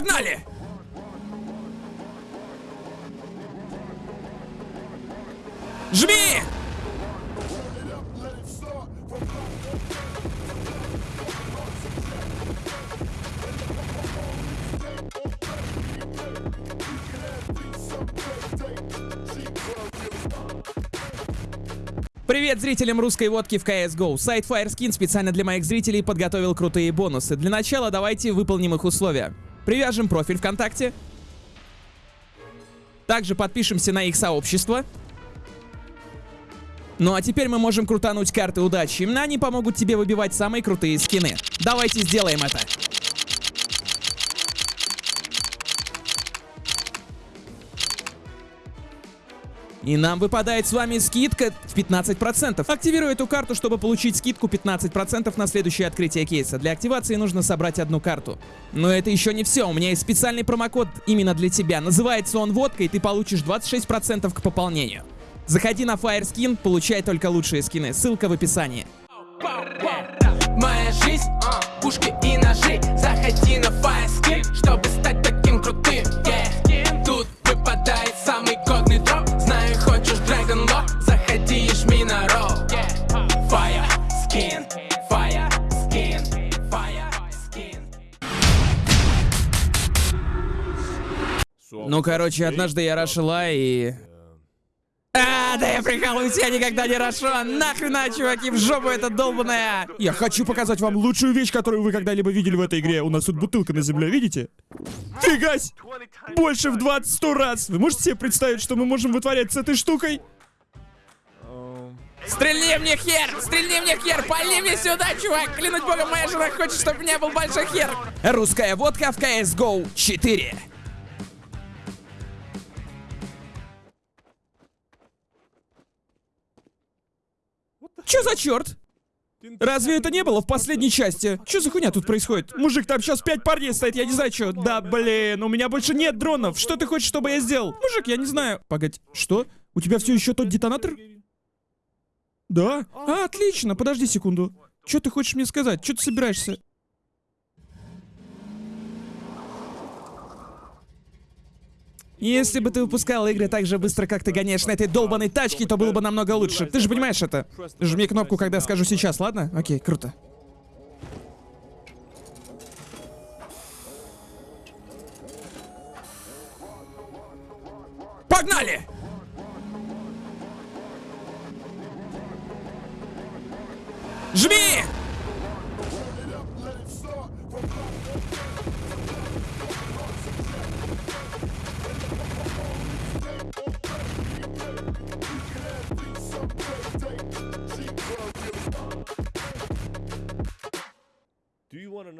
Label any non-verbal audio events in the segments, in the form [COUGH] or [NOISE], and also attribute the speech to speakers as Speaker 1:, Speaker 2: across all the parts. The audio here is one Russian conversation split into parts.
Speaker 1: Погнали! Жми! Привет зрителям русской водки в CSGO. Сайт Fireskin специально для моих зрителей подготовил крутые бонусы. Для начала давайте выполним их условия. Привяжем профиль ВКонтакте. Также подпишемся на их сообщество. Ну а теперь мы можем крутануть карты удачи. Они помогут тебе выбивать самые крутые скины. Давайте сделаем это. И нам выпадает с вами скидка в 15%. Активирую эту карту, чтобы получить скидку 15% на следующее открытие кейса. Для активации нужно собрать одну карту. Но это еще не все. У меня есть специальный промокод именно для тебя. Называется он водка, и ты получишь 26% к пополнению. Заходи на Fireskin, получай только лучшие скины. Ссылка в описании.
Speaker 2: Моя жизнь, а, пушки и ножи Заходи на Fireskin, чтобы стать таким крутым. Тут выпадает
Speaker 1: Ну, короче, однажды я рашила и... А, да я прикалываюсь, я никогда не рашу. Нахрена, чуваки, в жопу это долбаная.
Speaker 3: Я хочу показать вам лучшую вещь, которую вы когда-либо видели в этой игре. У нас тут бутылка на земле, видите? Фигась! Больше в 20-100 раз! Вы можете себе представить, что мы можем вытворять с этой штукой?
Speaker 1: Стрельни мне хер! Стрельни мне хер! Пали мне сюда, чувак! Клянуть богом, моя жена хочет, чтобы у меня был большой хер! Русская водка в CSGO 4. Чё за черт?
Speaker 3: Разве это не было в последней части? Что за хуйня тут происходит? Мужик, там сейчас пять парней стоит, я не знаю что. Да, блин, у меня больше нет дронов. Что ты хочешь, чтобы я сделал? Мужик, я не знаю. Погодь, что? У тебя все еще тот детонатор? Да? А, отлично, подожди секунду. Что ты хочешь мне сказать? Что ты собираешься?
Speaker 1: Если бы ты выпускал игры так же быстро, как ты гоняешь на этой долбанной тачке, то было бы намного лучше. Ты же понимаешь это? Жми кнопку, когда скажу сейчас, ладно? Окей, круто. Погнали! Жми!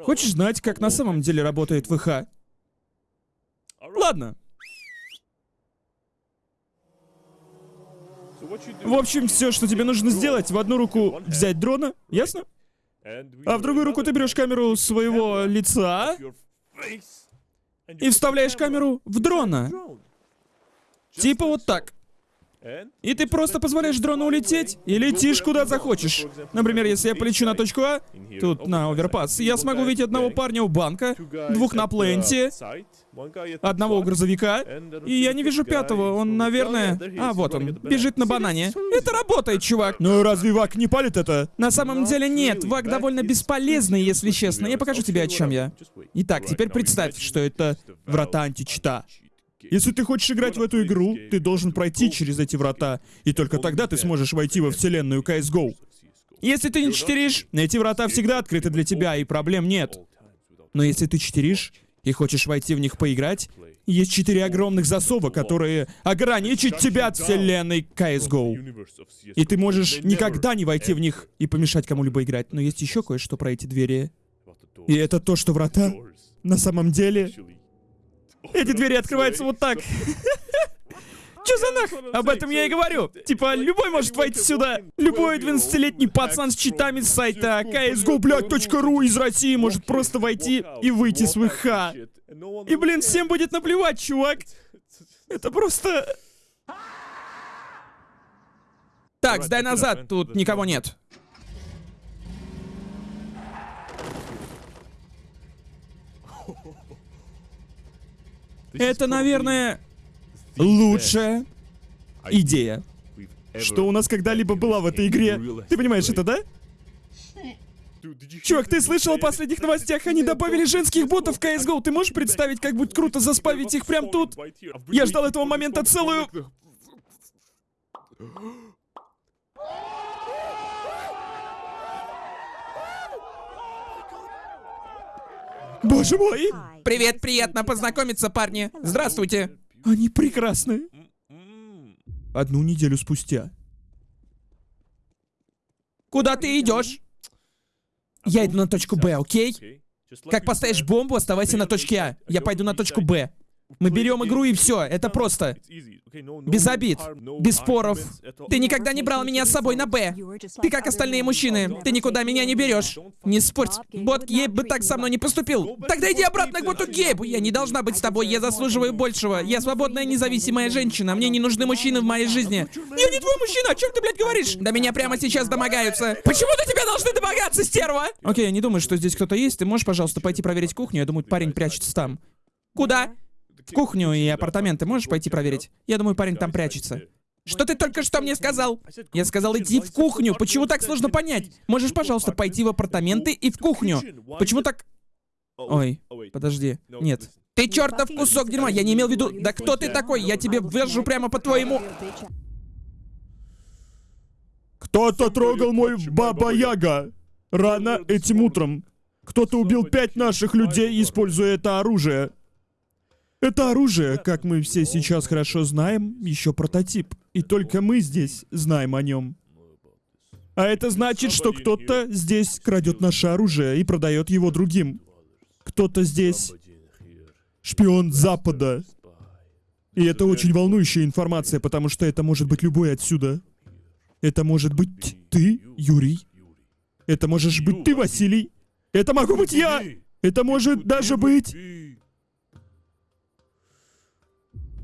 Speaker 3: Хочешь знать, как на самом деле работает ВХ? Ладно. В общем, все, что тебе нужно сделать, в одну руку взять дрона, ясно? А в другую руку ты берешь камеру своего лица и вставляешь камеру в дрона. Типа вот так. И ты просто позволяешь дрону улететь и летишь куда захочешь. Например, если я полечу на точку А, тут на оверпас, я смогу увидеть одного парня у банка, двух на пленте, одного у грузовика, и я не вижу пятого, он, наверное... А, вот он, бежит на банане. Это работает, чувак. Ну разве ВАК не палит это?
Speaker 1: На самом деле нет, ВАК довольно бесполезный, если честно. Я покажу тебе, о чем я. Итак, теперь представь, что это врата античита.
Speaker 3: Если ты хочешь играть в эту игру, ты должен пройти через эти врата, и только тогда ты сможешь войти во вселенную CSGO. Если ты не читеришь, эти врата всегда открыты для тебя, и проблем нет. Но если ты читеришь и хочешь войти в них поиграть, есть четыре огромных засова, которые ограничат тебя от вселенной CSGO. И ты можешь никогда не войти в них и помешать кому-либо играть. Но есть еще кое-что про эти двери. И это то, что врата на самом деле эти двери открываются вот так. [LAUGHS] Чё за нах? Об этом я и говорю. Типа, любой может войти сюда. Любой 12-летний пацан с читами с сайта блядь, .ру из России может просто войти и выйти с ВХ. И, блин, всем будет наплевать, чувак. Это просто...
Speaker 1: Так, сдай назад, тут никого нет. Это, наверное, лучшая идея.
Speaker 3: Что у нас когда-либо была в этой игре. Ты понимаешь это, да? Чувак, ты слышал о последних новостях? Они добавили женских ботов в CSGO. Ты можешь представить, как будет круто заспавить их прямо тут? Я ждал этого момента целую... Боже мой!
Speaker 1: Привет, приятно познакомиться, парни. Здравствуйте.
Speaker 3: Они прекрасны. Одну неделю спустя.
Speaker 1: Куда ты идешь? Я иду на точку Б, окей? Как поставишь бомбу, оставайся на точке А. Я пойду на точку Б. Мы берем игру и все. Это просто. Без обид. Без споров. Ты никогда не брал меня с собой на Б. Ты как остальные мужчины. Ты никуда меня не берешь. Не спорь. Бот Гейб бы так со мной не поступил. Тогда иди обратно к боту Гейбу. Я не должна быть с тобой. Я заслуживаю большего. Я свободная независимая женщина. Мне не нужны мужчины в моей жизни. Я не твой мужчина. О чем ты, блядь, говоришь? Да меня прямо сейчас домогаются. Почему до тебя должны домогаться, стерва? Окей, я не думаю, что здесь кто-то есть. Ты можешь, пожалуйста, пойти проверить кухню? Я думаю, парень прячется там. Куда? В кухню и апартаменты можешь пойти проверить? Я думаю, парень там прячется. Что ты только что мне сказал? Я сказал идти в кухню. Почему так сложно понять? Можешь, пожалуйста, пойти в апартаменты и в кухню. Почему так... Ой, подожди. Нет. Ты чертов кусок дерьма, я не имел в виду... Да кто ты такой? Я тебе ввержу прямо по твоему...
Speaker 3: Кто-то трогал мой Баба-Яга. Рано этим утром. Кто-то убил пять наших людей, используя это оружие. Это оружие, как мы все сейчас хорошо знаем, еще прототип. И только мы здесь знаем о нем. А это значит, что кто-то здесь крадет наше оружие и продает его другим. Кто-то здесь шпион Запада. И это очень волнующая информация, потому что это может быть любой отсюда. Это может быть ты, Юрий. Это можешь быть ты, Василий. Это могу быть я. Это может даже быть...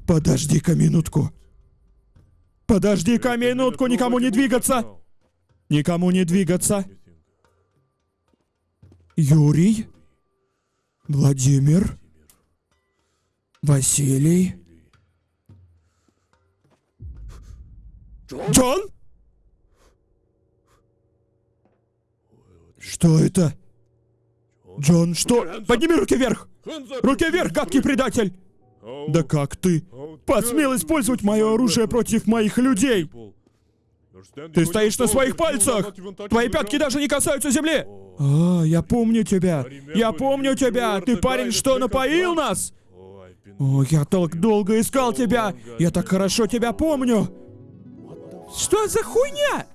Speaker 3: Подожди-ка минутку. Подожди-ка минутку, никому не двигаться. Никому не двигаться. Юрий. Владимир. Василий. Джон? Что это? Джон, что? Подними руки вверх! Руки вверх, гадкий предатель! Да как ты посмел использовать мое оружие против моих людей? Ты стоишь на своих пальцах! Твои пятки даже не касаются земли! А, я помню тебя! Я помню тебя! Ты парень, что напоил нас? О, я так долго искал тебя! Я так хорошо тебя помню!
Speaker 1: Что за хуйня?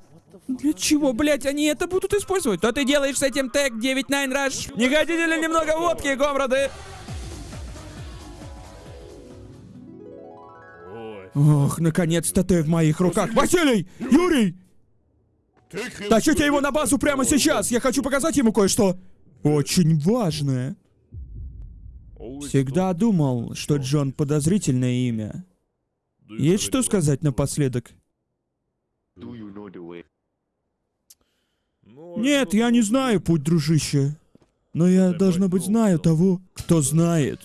Speaker 1: Для чего, блять, они это будут использовать? Что ты делаешь с этим тег 99 Rush? Не хотите ли немного водки, комрады?
Speaker 3: Ох, наконец-то ты в моих руках. Василий! Юрий! Тащите его на базу прямо сейчас! Я хочу показать ему кое-что. Очень важное. Всегда думал, что Джон подозрительное имя. Есть что сказать напоследок? Нет, я не знаю путь, дружище. Но я, должно быть, знаю того, кто знает.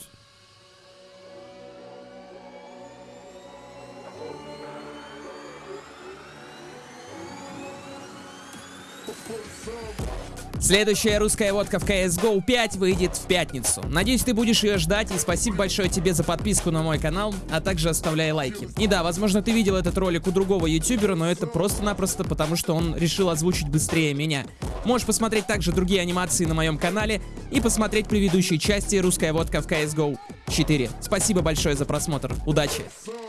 Speaker 1: Следующая русская водка в CSGO 5 выйдет в пятницу. Надеюсь, ты будешь ее ждать, и спасибо большое тебе за подписку на мой канал, а также оставляй лайки. И да, возможно, ты видел этот ролик у другого ютубера, но это просто-напросто потому, что он решил озвучить быстрее меня. Можешь посмотреть также другие анимации на моем канале и посмотреть предыдущие части «Русская водка в CSGO 4». Спасибо большое за просмотр. Удачи!